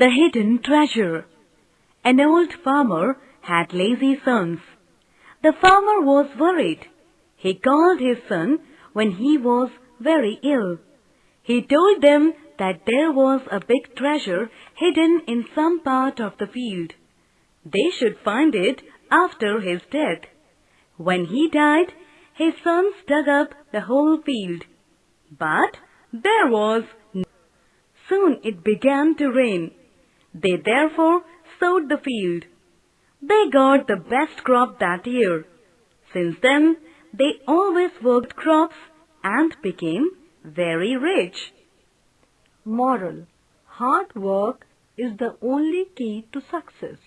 The Hidden Treasure An old farmer had lazy sons. The farmer was worried. He called his son when he was very ill. He told them that there was a big treasure hidden in some part of the field. They should find it after his death. When he died, his sons dug up the whole field. But there was no Soon it began to rain. They therefore sowed the field. They got the best crop that year. Since then, they always worked crops and became very rich. Moral Hard work is the only key to success.